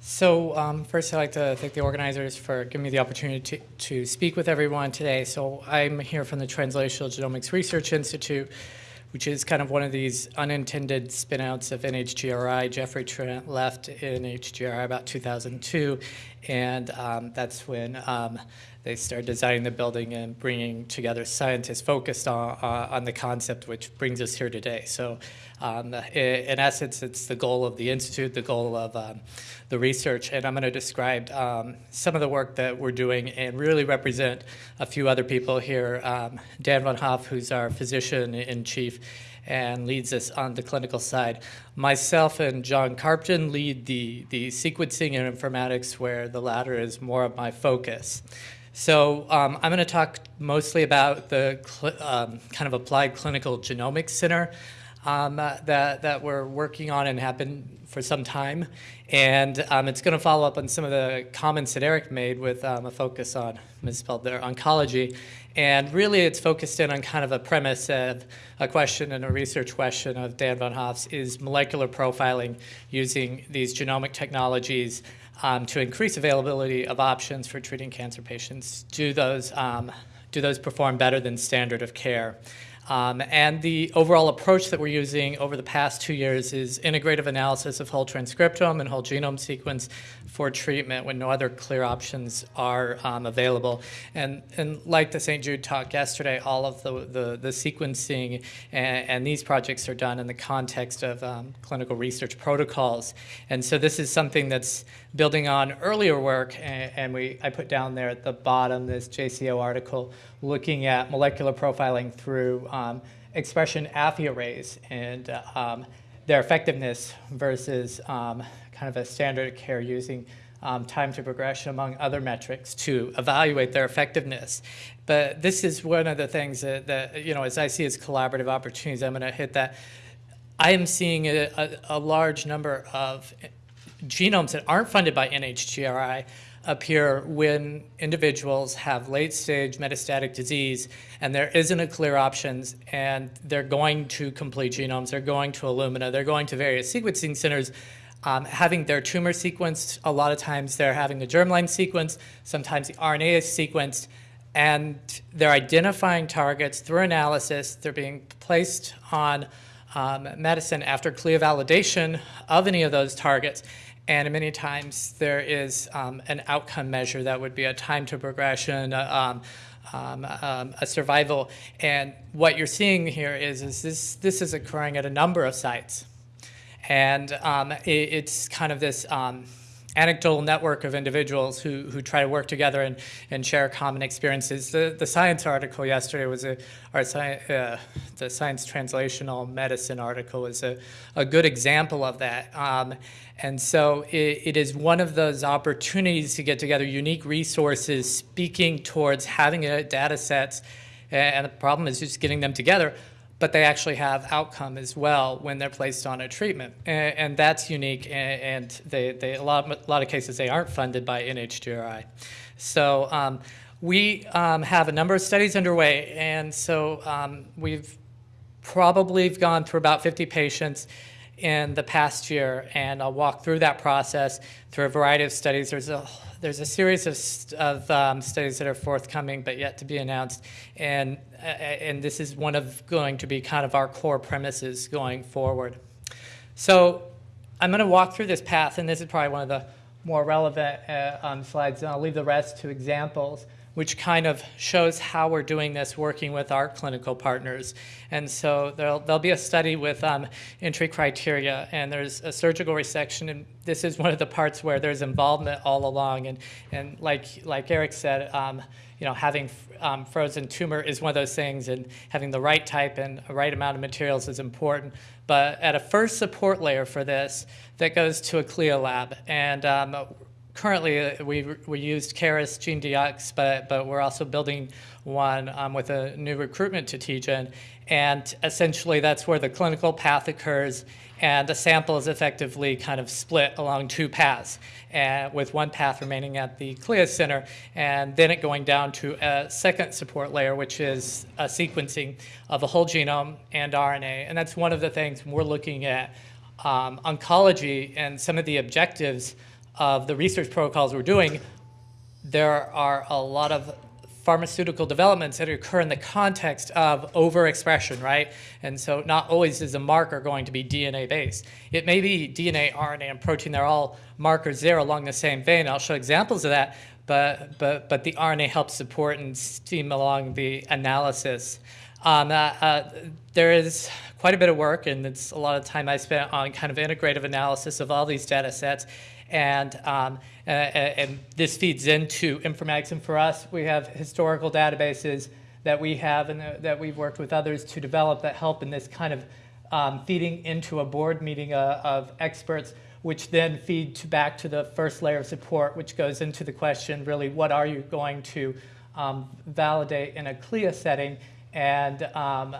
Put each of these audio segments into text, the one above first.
So um, first, I'd like to thank the organizers for giving me the opportunity to, to speak with everyone today. So I'm here from the Translational Genomics Research Institute, which is kind of one of these unintended spinouts of NHGRI. Jeffrey Trent left NHGRI about 2002, and um, that's when um, they started designing the building and bringing together scientists focused on, uh, on the concept, which brings us here today. So um, in essence, it's the goal of the Institute, the goal of um, the research, and I'm going to describe um, some of the work that we're doing and really represent a few other people here. Um, Dan Von Hoff, who's our physician-in-chief, and leads us on the clinical side. Myself and John Carpten lead the, the sequencing and informatics, where the latter is more of my focus. So um, I'm going to talk mostly about the um, kind of applied clinical genomics center um, uh, that, that we're working on and have been for some time. And um, it's going to follow up on some of the comments that Eric made with um, a focus on, misspelled there, oncology. And really it's focused in on kind of a premise of a question and a research question of Dan Von Hoff's is molecular profiling using these genomic technologies um, to increase availability of options for treating cancer patients. Do those, um, do those perform better than standard of care? Um, and the overall approach that we're using over the past two years is integrative analysis of whole transcriptome and whole genome sequence for treatment when no other clear options are um, available. And, and like the St. Jude talk yesterday, all of the, the, the sequencing and, and, these projects are done in the context of um, clinical research protocols. And so this is something that's building on earlier work, and, and we, I put down there at the bottom this JCO article looking at molecular profiling through um, expression affy arrays and uh, um, their effectiveness versus um, kind of a standard of care using um, time to progression among other metrics to evaluate their effectiveness. But this is one of the things that, that you know, as I see as collaborative opportunities, I'm going to hit that. I am seeing a, a, a large number of genomes that aren't funded by NHGRI appear when individuals have late stage metastatic disease and there isn't a clear options and they're going to complete genomes, they're going to Illumina, they're going to various sequencing centers, um, having their tumor sequenced, a lot of times they're having the germline sequenced, sometimes the RNA is sequenced, and they're identifying targets through analysis, they're being placed on um, medicine after CLIA validation of any of those targets. And many times there is um, an outcome measure that would be a time to progression, uh, um, um, a survival. And what you're seeing here is, is this, this is occurring at a number of sites. And um, it, it's kind of this um, anecdotal network of individuals who, who try to work together and, and share common experiences. The, the science article yesterday was a, our sci uh, the science translational medicine article was a, a good example of that. Um, and so it, it is one of those opportunities to get together unique resources speaking towards having a data sets and the problem is just getting them together but they actually have outcome as well when they're placed on a treatment. And, and that's unique, and, and they, they, a, lot, a lot of cases they aren't funded by NHGRI. So um, we um, have a number of studies underway, and so um, we've probably gone through about 50 patients in the past year, and I'll walk through that process through a variety of studies. There's a there's a series of, of um, studies that are forthcoming but yet to be announced, and, uh, and this is one of going to be kind of our core premises going forward. So I'm going to walk through this path, and this is probably one of the more relevant uh, um, slides, and I'll leave the rest to examples which kind of shows how we're doing this working with our clinical partners. And so there'll, there'll be a study with um, entry criteria, and there's a surgical resection, and this is one of the parts where there's involvement all along. And, and like, like Eric said, um, you know, having um, frozen tumor is one of those things, and having the right type and right amount of materials is important. But at a first support layer for this, that goes to a CLIA lab. And um, currently uh, we, we used Caris GeneDx, but, but we're also building one um, with a new recruitment to TGen. And essentially that's where the clinical path occurs and the sample is effectively kind of split along two paths, uh, with one path remaining at the CLIA center, and then it going down to a second support layer, which is a sequencing of the whole genome and RNA. And that's one of the things we're looking at um, oncology and some of the objectives of the research protocols we're doing, there are a lot of pharmaceutical developments that occur in the context of overexpression, right? And so not always is a marker going to be DNA based. It may be DNA, RNA, and protein, they're all markers there along the same vein. I'll show examples of that, but, but, but the RNA helps support and steam along the analysis. Um, uh, uh, there is quite a bit of work, and it's a lot of time I spent on kind of integrative analysis of all these data sets. And, um, uh, and this feeds into informatics. And for us, we have historical databases that we have and that we've worked with others to develop that help in this kind of um, feeding into a board meeting uh, of experts, which then feed to back to the first layer of support, which goes into the question, really, what are you going to um, validate in a CLIA setting, and um,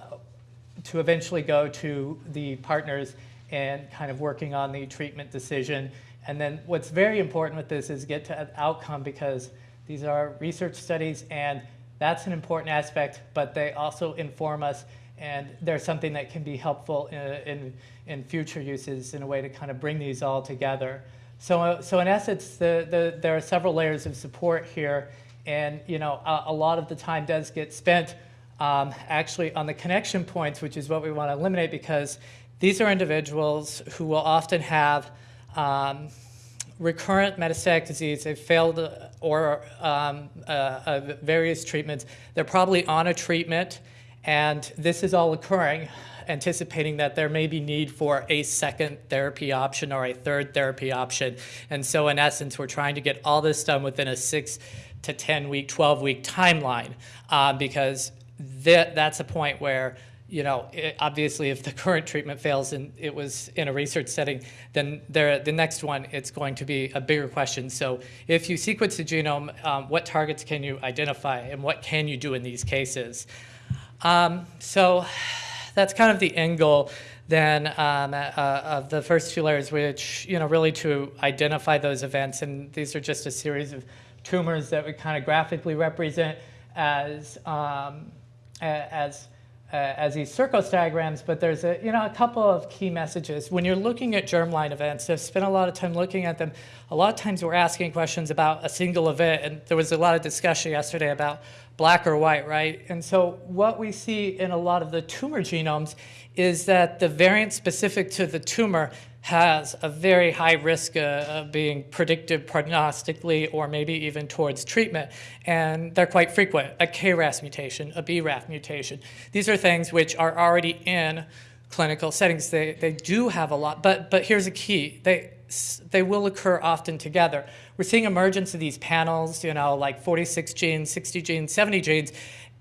to eventually go to the partners and kind of working on the treatment decision and then what's very important with this is get to an outcome because these are research studies and that's an important aspect, but they also inform us and they're something that can be helpful in, in, in future uses in a way to kind of bring these all together. So, uh, so in essence, the, the, there are several layers of support here and you know, a, a lot of the time does get spent um, actually on the connection points, which is what we want to eliminate because these are individuals who will often have um, recurrent metastatic disease, they've failed or um, uh, uh, various treatments. They're probably on a treatment, and this is all occurring, anticipating that there may be need for a second therapy option or a third therapy option. And so in essence, we're trying to get all this done within a six to 10 week, 12 week timeline uh, because that, that's a point where you know, it, obviously if the current treatment fails and it was in a research setting, then there, the next one, it's going to be a bigger question. So if you sequence the genome, um, what targets can you identify and what can you do in these cases? Um, so that's kind of the end goal then um, uh, of the first two layers, which, you know, really to identify those events. And these are just a series of tumors that we kind of graphically represent as, um, as uh, as these Circos diagrams, but there's a, you know, a couple of key messages. When you're looking at germline events, I've spent a lot of time looking at them. A lot of times we're asking questions about a single event, and there was a lot of discussion yesterday about black or white, right? And so what we see in a lot of the tumor genomes is that the variant specific to the tumor has a very high risk uh, of being predictive prognostically or maybe even towards treatment. And they're quite frequent, a KRAS mutation, a BRAF mutation. These are things which are already in clinical settings. They, they do have a lot, but, but here's a key. They, they will occur often together. We're seeing emergence of these panels, you know, like 46 genes, 60 genes, 70 genes,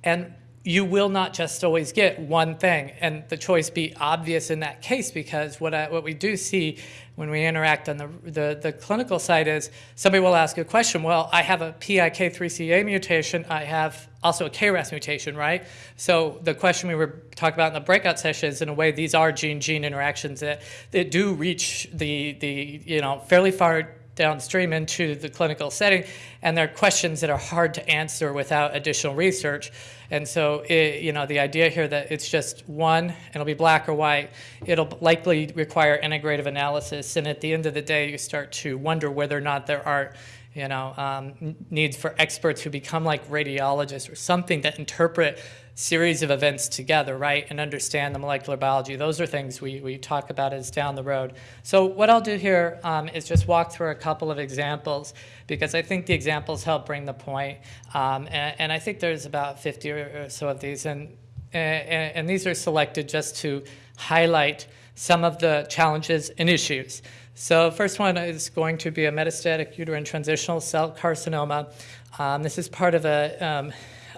and you will not just always get one thing and the choice be obvious in that case because what, I, what we do see when we interact on the, the, the, clinical side is somebody will ask a question, well, I have a PIK3CA mutation, I have also a KRAS mutation, right? So the question we were talking about in the breakout sessions, in a way, these are gene-gene interactions that, that do reach the, the, you know, fairly far downstream into the clinical setting, and they're questions that are hard to answer without additional research. And so, it, you know, the idea here that it's just one, and it'll be black or white, it'll likely require integrative analysis, and at the end of the day, you start to wonder whether or not there are you know, um, needs for experts who become like radiologists or something that interpret series of events together, right, and understand the molecular biology. Those are things we, we talk about as down the road. So what I'll do here um, is just walk through a couple of examples because I think the examples help bring the point. Um, and, and, I think there's about 50 or so of these, and, and, and these are selected just to highlight some of the challenges and issues. So first one is going to be a metastatic uterine transitional cell carcinoma. Um, this is part of a um,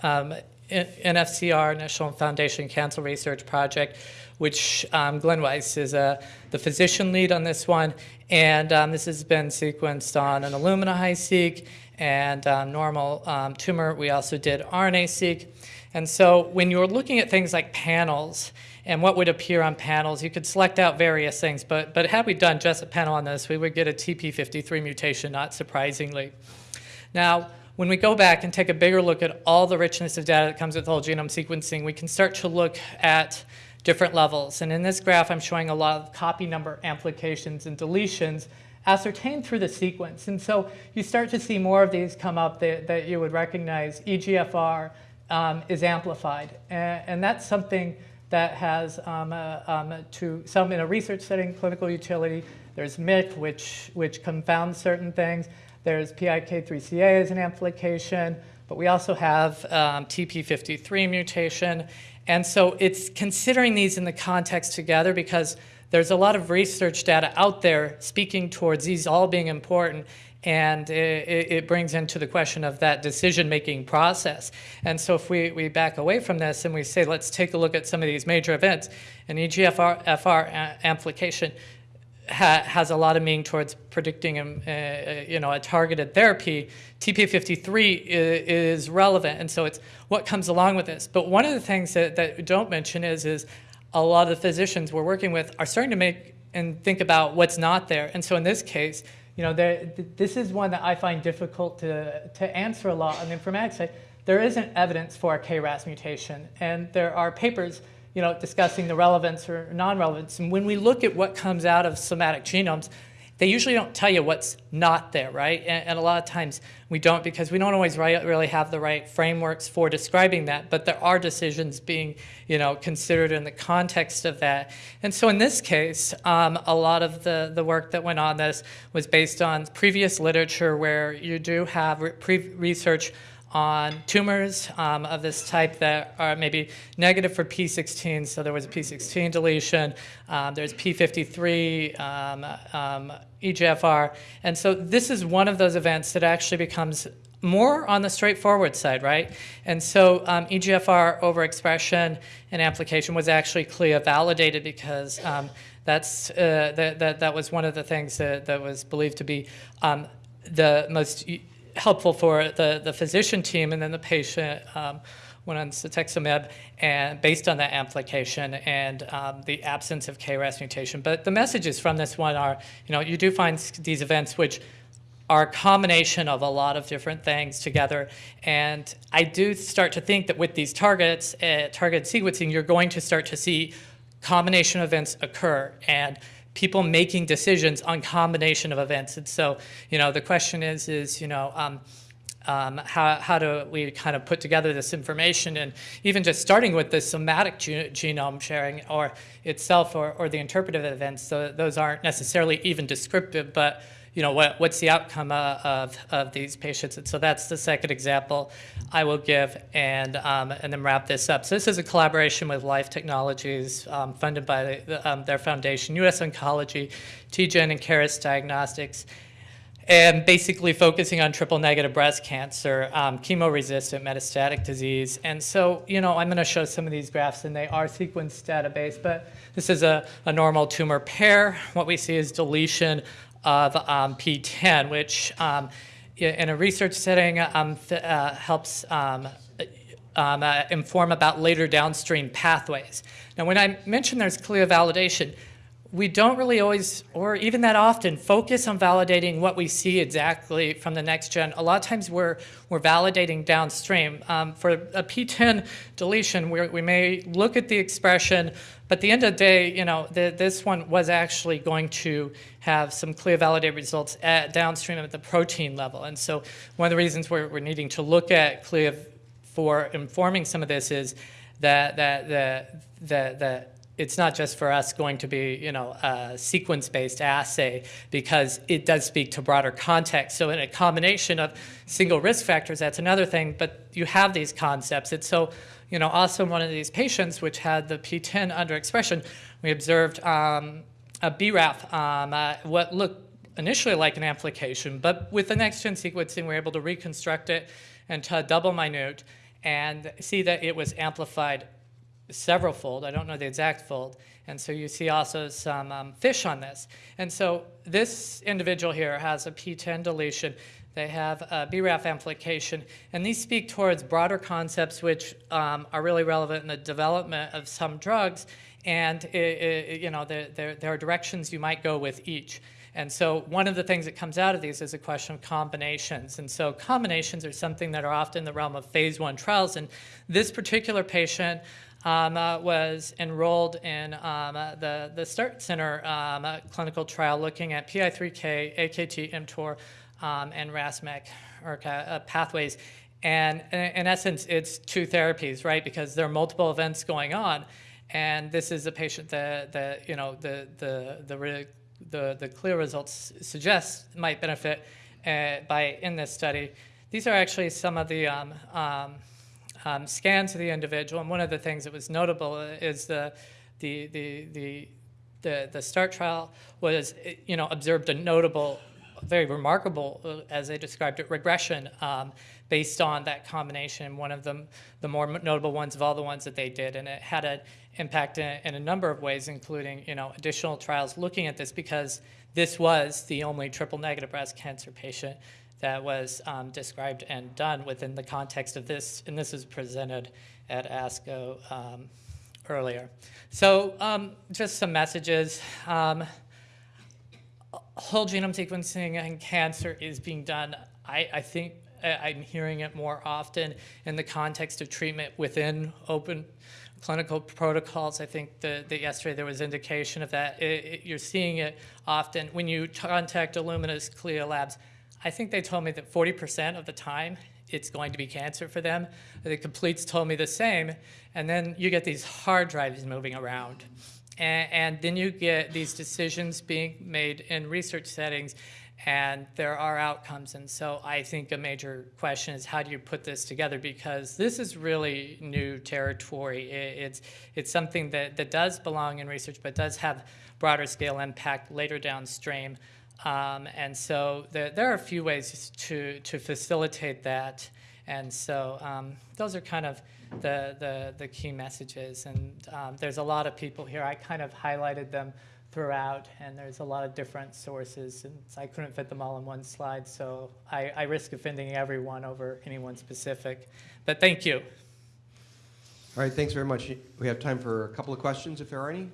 um, NFCR, National Foundation Cancer Research Project, which um, Glenn Weiss is uh, the physician lead on this one. And um, this has been sequenced on an Illumina HiSeq and um, normal um, tumor. We also did RNA-seq. And so when you're looking at things like panels and what would appear on panels, you could select out various things. But, but had we done just a panel on this, we would get a TP53 mutation, not surprisingly. Now, when we go back and take a bigger look at all the richness of data that comes with whole genome sequencing, we can start to look at different levels. And in this graph, I'm showing a lot of copy number amplifications and deletions ascertained through the sequence. And so you start to see more of these come up that, that you would recognize. EGFR um, is amplified, and, and, that's something that has um, uh, um, to some in a research setting clinical utility. There's MYC, which, which confounds certain things. There's PIK3CA as an amplification, but we also have um, TP53 mutation. And so it's considering these in the context together because there's a lot of research data out there speaking towards these all being important and it, it, brings into the question of that decision-making process. And so if we, we back away from this and we say, let's take a look at some of these major events, an EGFR FR amplification ha has a lot of meaning towards predicting um, uh, uh, you know, a targeted therapy. TP53 is, is, relevant, and so it's what comes along with this. But one of the things that, that we don't mention is, is a lot of the physicians we're working with are starting to make and think about what's not there. And so in this case, you know, there, this is one that I find difficult to, to answer a lot on the informatics side. There isn't evidence for a KRAS mutation, and there are papers you know, discussing the relevance or non-relevance. And when we look at what comes out of somatic genomes, they usually don't tell you what's not there, right? And, and, a lot of times we don't because we don't always really have the right frameworks for describing that, but there are decisions being, you know, considered in the context of that. And so in this case, um, a lot of the, the work that went on this was based on previous literature where you do have re research on tumors um, of this type that are maybe negative for P16, so there was a P16 deletion, um, there's P53, um, um EGFR, and so this is one of those events that actually becomes more on the straightforward side, right? And so um, EGFR overexpression and application was actually CLIA validated because um, that's, uh, that, that, that was one of the things that, that was believed to be the most helpful for the, the physician team and then the patient um, went on cetuximab and based on that amplification and um, the absence of KRAS mutation. But the messages from this one are, you know, you do find these events which are a combination of a lot of different things together. And I do start to think that with these targets, uh, targeted sequencing, you're going to start to see combination events occur. And people making decisions on combination of events. And so, you know, the question is, is, you know, um, um, how, how do we kind of put together this information and even just starting with the somatic ge genome sharing or itself or, or the interpretive events, so those aren't necessarily even descriptive, but you know, what, what's the outcome uh, of, of these patients? And so that's the second example I will give and, um, and then wrap this up. So this is a collaboration with Life Technologies um, funded by the, um, their foundation, US Oncology, TGen and Caris Diagnostics and basically focusing on triple negative breast cancer, um, chemo-resistant metastatic disease. And so, you know, I'm going to show some of these graphs, and they are sequence database, but this is a, a normal tumor pair. What we see is deletion of um, PTEN, which um, in a research setting um, uh, helps um, uh, inform about later downstream pathways. Now, when I mention there's CLIA validation, we don't really always, or even that often, focus on validating what we see exactly from the next gen. A lot of times we're, we're validating downstream. Um, for a PTEN deletion, we we may look at the expression, but at the end of the day, you know, the, this one was actually going to have some CLIA validated results at downstream at the protein level. And so one of the reasons we're, we're needing to look at CLIA for informing some of this is that, that, that, that, that it's not just for us going to be, you know, a sequence-based assay because it does speak to broader context. So in a combination of single risk factors, that's another thing, but you have these concepts. It's so, you know, also one of these patients which had the PTEN underexpression, we observed um, a BRAF, um, uh, what looked initially like an amplification, but with the next-gen sequencing, we are able to reconstruct it into a double minute and see that it was amplified several fold. I don't know the exact fold. And so you see also some um, FISH on this. And so this individual here has a PTEN deletion. They have a BRAF amplification. And these speak towards broader concepts which um, are really relevant in the development of some drugs. And it, it, you know, there, there, there are directions you might go with each. And so one of the things that comes out of these is a question of combinations. And so combinations are something that are often in the realm of phase one trials. And this particular patient um, uh, was enrolled in um, uh, the, the START Center um, uh, clinical trial looking at PI3K, AKT, mTOR, um, and RAS-MEK or uh, pathways. And in, in essence, it's two therapies, right? Because there are multiple events going on. And this is a patient that, that you know, the, the, the, the, the clear results suggest might benefit uh, by in this study. These are actually some of the um, um, um, scans of the individual, and one of the things that was notable is the the the the the, the START trial was, you know, observed a notable, very remarkable, uh, as they described it, regression um, based on that combination. One of them, the more notable ones of all the ones that they did, and it had an impact in, in a number of ways, including, you know, additional trials looking at this because this was the only triple negative breast cancer patient that was um, described and done within the context of this, and this was presented at ASCO um, earlier. So um, just some messages. Um, whole genome sequencing in cancer is being done, I, I think I'm hearing it more often in the context of treatment within open clinical protocols. I think that that yesterday there was indication of that. It- it- You're seeing it often. When you contact Illumina's CLIA labs, I think they told me that 40% of the time it's going to be cancer for them. The completes told me the same. And then you get these hard drives moving around. And, and then you get these decisions being made in research settings, and there are outcomes. And so I think a major question is how do you put this together? Because this is really new territory. It's, it's something that, that does belong in research, but does have broader scale impact later downstream. Um, and so there, there are a few ways to, to facilitate that. And so um, those are kind of the, the, the key messages. And um, there's a lot of people here. I kind of highlighted them throughout, and there's a lot of different sources. And I couldn't fit them all in one slide, so I, I risk offending everyone over anyone specific. But thank you. All right, thanks very much. We have time for a couple of questions, if there are any.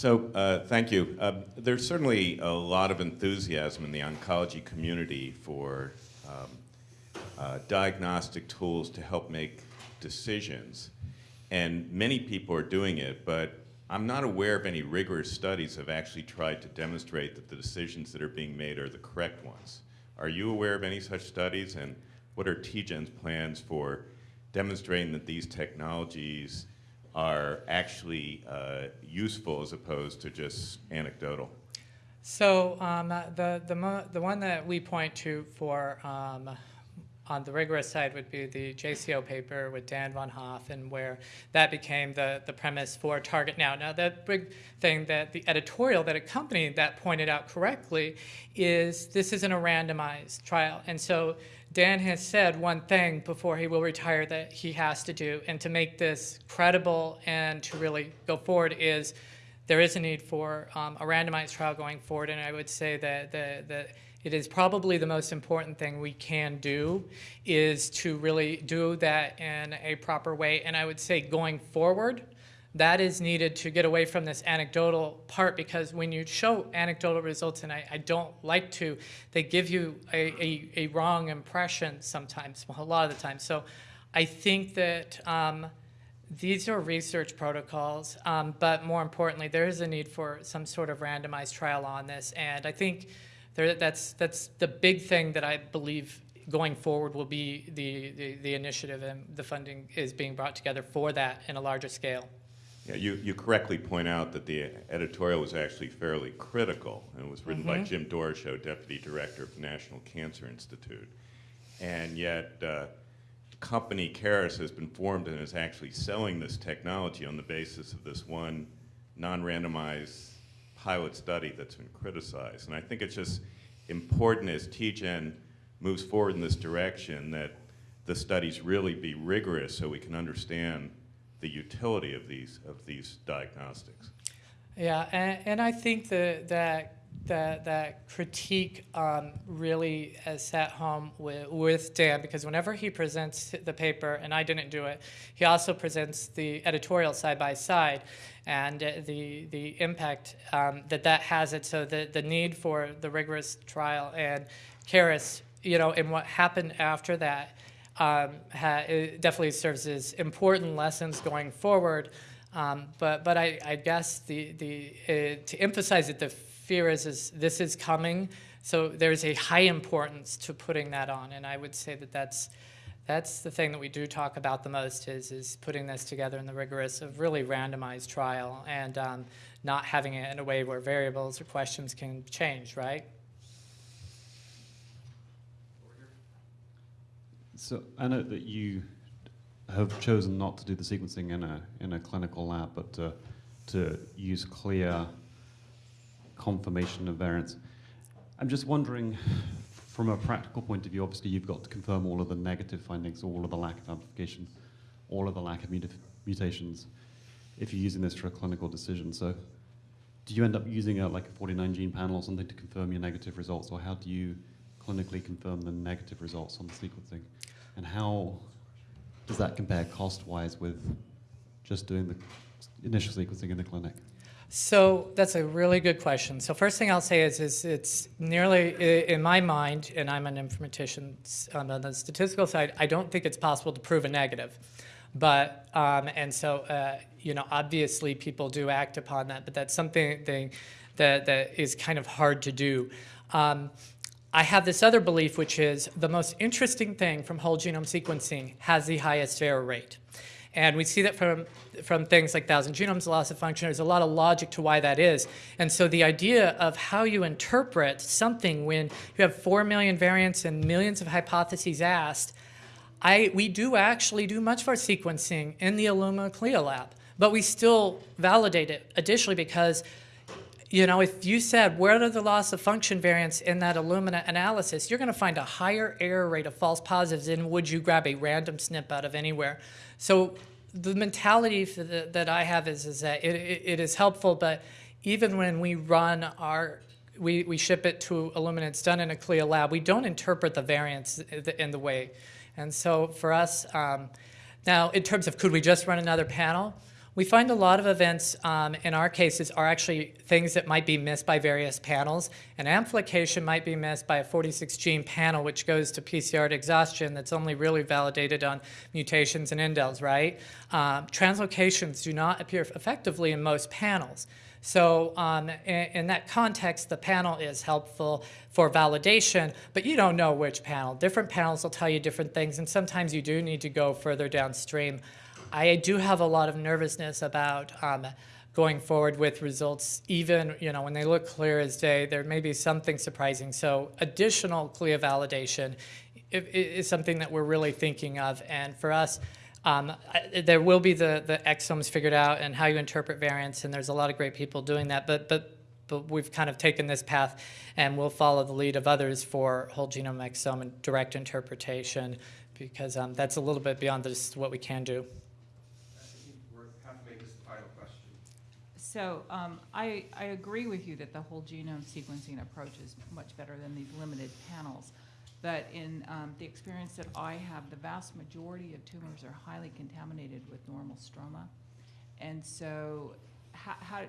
So, uh, thank you. Um, there's certainly a lot of enthusiasm in the oncology community for um, uh, diagnostic tools to help make decisions. And many people are doing it, but I'm not aware of any rigorous studies that have actually tried to demonstrate that the decisions that are being made are the correct ones. Are you aware of any such studies? And what are TGen's plans for demonstrating that these technologies are actually uh, useful as opposed to just anecdotal? So um, the, the, the one that we point to for um, on the rigorous side would be the JCO paper with Dan von Hoffen, where that became the, the premise for Target Now. Now, the big thing that the editorial that accompanied that pointed out correctly is this isn't a randomized trial. And so Dan has said one thing before he will retire that he has to do, and to make this credible and to really go forward is there is a need for um, a randomized trial going forward, and I would say that, the, that it is probably the most important thing we can do is to really do that in a proper way. And I would say going forward, that is needed to get away from this anecdotal part because when you show anecdotal results, and I, I don't like to, they give you a, a, a wrong impression sometimes, a lot of the time. So I think that um, these are research protocols, um, but more importantly, there is a need for some sort of randomized trial on this. And I think there, that's, that's the big thing that I believe going forward will be the, the, the initiative and the funding is being brought together for that in a larger scale. Yeah, you, you correctly point out that the editorial was actually fairly critical, and it was written by Jim Doroshow, Deputy Director of the National Cancer Institute. And yet, uh, company Caris has been formed and is actually selling this technology on the basis of this one non-randomized pilot study that's been criticized. And I think it's just important as TGen moves forward in this direction that the studies really be rigorous so we can understand the utility of these of these diagnostics. Yeah, and, and I think that, that that, that critique um, really has sat home with, with Dan because whenever he presents the paper, and I didn't do it, he also presents the editorial side by side and uh, the, the impact um, that that has it. So the, the need for the rigorous trial and Caris, you know, and what happened after that um, definitely serves as important lessons going forward. Um, but but I, I guess the the uh, to emphasize that the fear is is this is coming. So there's a high importance to putting that on, and I would say that that's that's the thing that we do talk about the most is is putting this together in the rigorous of really randomized trial and um, not having it in a way where variables or questions can change, right? So I know that you have chosen not to do the sequencing in a in a clinical lab, but to, to use CLIA confirmation of variants. I'm just wondering, from a practical point of view, obviously you've got to confirm all of the negative findings, all of the lack of amplification, all of the lack of muta- mutations, if you're using this for a clinical decision. So, do you end up using a like a 49 gene panel or something to confirm your negative results, or how do you clinically confirm the negative results on the sequencing? And how does that compare cost-wise with just doing the initial sequencing in the clinic? So that's a really good question. So first thing I'll say is, is it's nearly in my mind, and I'm an informatician on the statistical side. I don't think it's possible to prove a negative, but um, and so uh, you know obviously people do act upon that, but that's something thing that that is kind of hard to do. Um, I have this other belief, which is the most interesting thing from whole genome sequencing has the highest error rate. And we see that from, from things like thousand genomes, loss of function. There's a lot of logic to why that is. And so the idea of how you interpret something when you have four million variants and millions of hypotheses asked, I, we do actually do much of our sequencing in the Illumina CLIA lab, but we still validate it additionally because you know, if you said where are the loss of function variants in that Illumina analysis, you're going to find a higher error rate of false positives than would you grab a random SNP out of anywhere. So the mentality the, that I have is, is that it, it, it is helpful, but even when we run our we, we ship it to Illumina, it's done in a CLIA lab, we don't interpret the variants in the way. And so for us, um, now in terms of could we just run another panel, we find a lot of events um, in our cases are actually things that might be missed by various panels. An amplification might be missed by a 46 gene panel, which goes to PCR exhaustion that's only really validated on mutations and indels, right? Um, translocations do not appear effectively in most panels. So um, in, in, that context, the panel is helpful for validation, but you don't know which panel. Different panels will tell you different things, and sometimes you do need to go further downstream. I do have a lot of nervousness about um, going forward with results, even you know when they look clear as day, there may be something surprising. So additional CLIA validation is something that we're really thinking of, and for us, um, there will be the, the exomes figured out and how you interpret variants, and there's a lot of great people doing that. But but but we've kind of taken this path, and we'll follow the lead of others for whole genome exome and direct interpretation, because um, that's a little bit beyond just what we can do. So um, I, I agree with you that the whole genome sequencing approach is much better than these limited panels. But in um, the experience that I have, the vast majority of tumors are highly contaminated with normal stroma. And so how, how,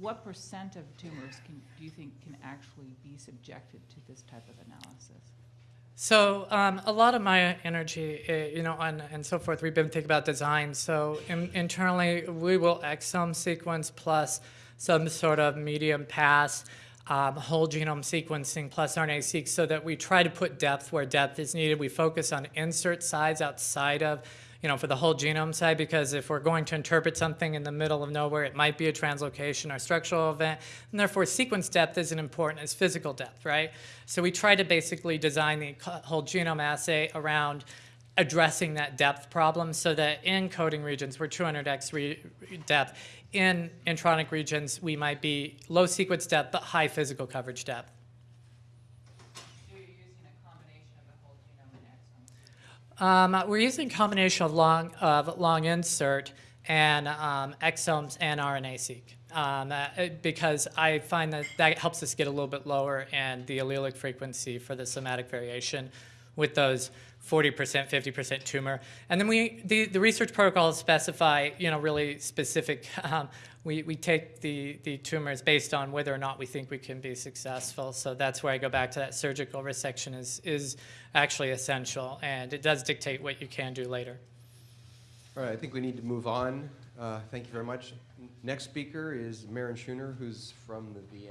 what percent of tumors can, do you think can actually be subjected to this type of analysis? So um, a lot of my energy, uh, you know, and, and so forth, we've been thinking about design. So in, internally, we will exome sequence plus some sort of medium pass um, whole genome sequencing plus RNA-seq so that we try to put depth where depth is needed. We focus on insert size outside of, you know, for the whole genome side, because if we're going to interpret something in the middle of nowhere, it might be a translocation or structural event, and therefore sequence depth isn't important as physical depth, right? So we try to basically design the whole genome assay around addressing that depth problem so that in coding regions we're 200x re depth. In intronic regions, we might be low sequence depth but high physical coverage depth. Um, we're using a combination of long, of long insert and um, exomes and RNA-seq. um, uh, because I find that that helps us get a little bit lower and the allelic frequency for the somatic variation with those 40%, 50% tumor. And then we, the, the research protocols specify, you know, really specific, um, we, we take the, the tumors based on whether or not we think we can be successful. So that's where I go back to that surgical resection is, is actually essential and it does dictate what you can do later. All right, I think we need to move on. Uh, Thank you very much. Next speaker is Maren Scheuner, who's from the VA.